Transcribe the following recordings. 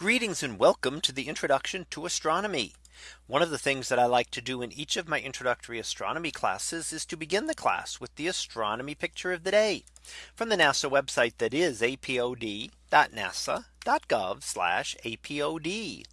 Greetings and welcome to the introduction to astronomy. One of the things that I like to do in each of my introductory astronomy classes is to begin the class with the astronomy picture of the day from the NASA website that is apod.nasa.gov apod.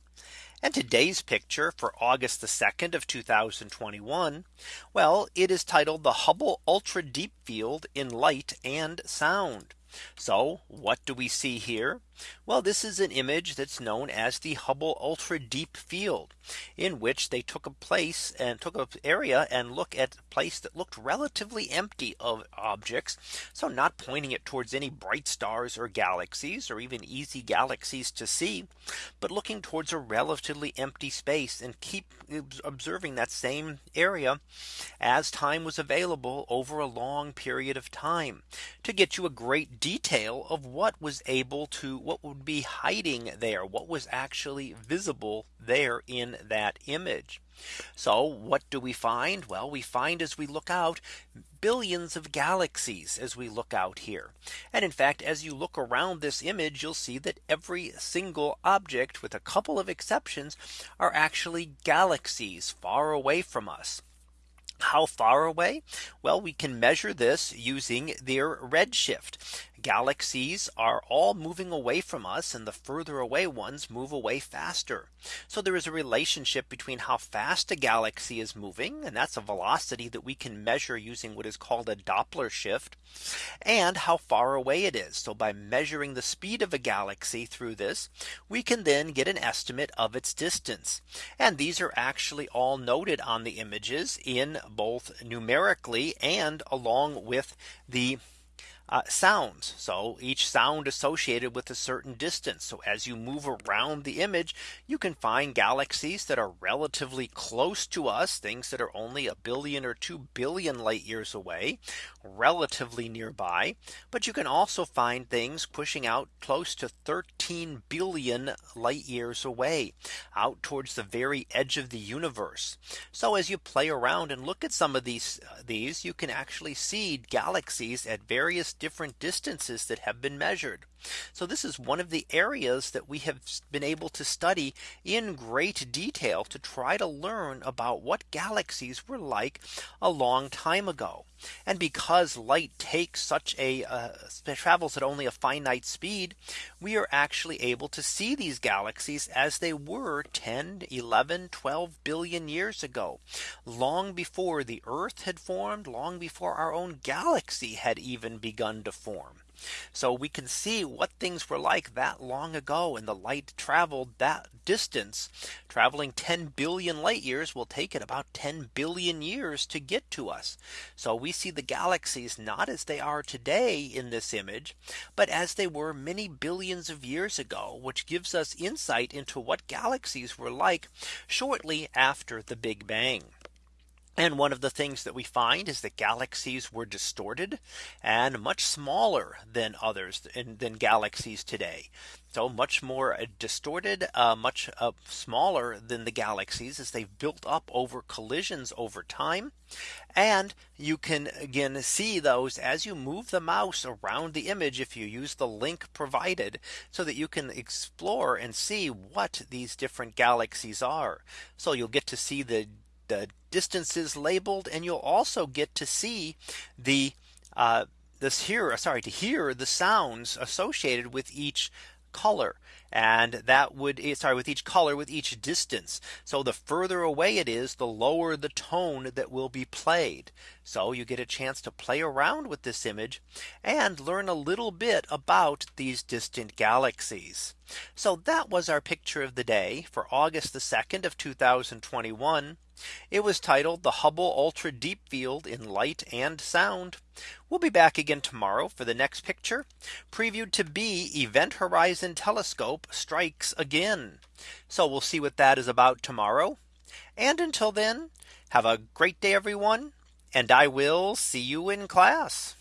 And today's picture for August the 2nd of 2021. Well, it is titled the Hubble Ultra Deep Field in Light and Sound. So what do we see here? Well, this is an image that's known as the Hubble Ultra Deep Field in which they took a place and took an area and look at a place that looked relatively empty of objects. So not pointing it towards any bright stars or galaxies or even easy galaxies to see, but looking towards a relatively empty space and keep observing that same area as time was available over a long period of time to get you a great detail of what was able to what would be hiding there what was actually visible there in that image. So what do we find? Well, we find as we look out billions of galaxies as we look out here. And in fact, as you look around this image, you'll see that every single object with a couple of exceptions are actually galaxies far away from us. How far away? Well, we can measure this using their redshift galaxies are all moving away from us and the further away ones move away faster. So there is a relationship between how fast a galaxy is moving and that's a velocity that we can measure using what is called a Doppler shift and how far away it is. So by measuring the speed of a galaxy through this we can then get an estimate of its distance. And these are actually all noted on the images in both numerically and along with the uh, sounds. So each sound associated with a certain distance. So as you move around the image, you can find galaxies that are relatively close to us, things that are only a billion or 2 billion light years away, relatively nearby. But you can also find things pushing out close to 13 billion light years away out towards the very edge of the universe. So as you play around and look at some of these uh, these you can actually see galaxies at various different distances that have been measured. So this is one of the areas that we have been able to study in great detail to try to learn about what galaxies were like a long time ago. And because light takes such a uh, travels at only a finite speed, we are actually able to see these galaxies as they were 10, 11, 12 billion years ago, long before the Earth had formed, long before our own galaxy had even begun to form. So we can see what things were like that long ago and the light traveled that distance traveling 10 billion light years will take it about 10 billion years to get to us. So we see the galaxies not as they are today in this image, but as they were many billions of years ago, which gives us insight into what galaxies were like shortly after the Big Bang. And one of the things that we find is that galaxies were distorted and much smaller than others in, than galaxies today. So much more uh, distorted, uh, much uh, smaller than the galaxies as they've built up over collisions over time. And you can again see those as you move the mouse around the image if you use the link provided so that you can explore and see what these different galaxies are. So you'll get to see the the distances labeled and you'll also get to see the uh, this here sorry to hear the sounds associated with each color and that would eh, sorry with each color with each distance. So the further away it is, the lower the tone that will be played. So you get a chance to play around with this image and learn a little bit about these distant galaxies. So that was our picture of the day for August the 2nd of 2021. It was titled the Hubble Ultra Deep Field in Light and Sound. We'll be back again tomorrow for the next picture previewed to be Event Horizon Telescope strikes again. So we'll see what that is about tomorrow. And until then, have a great day, everyone. And I will see you in class.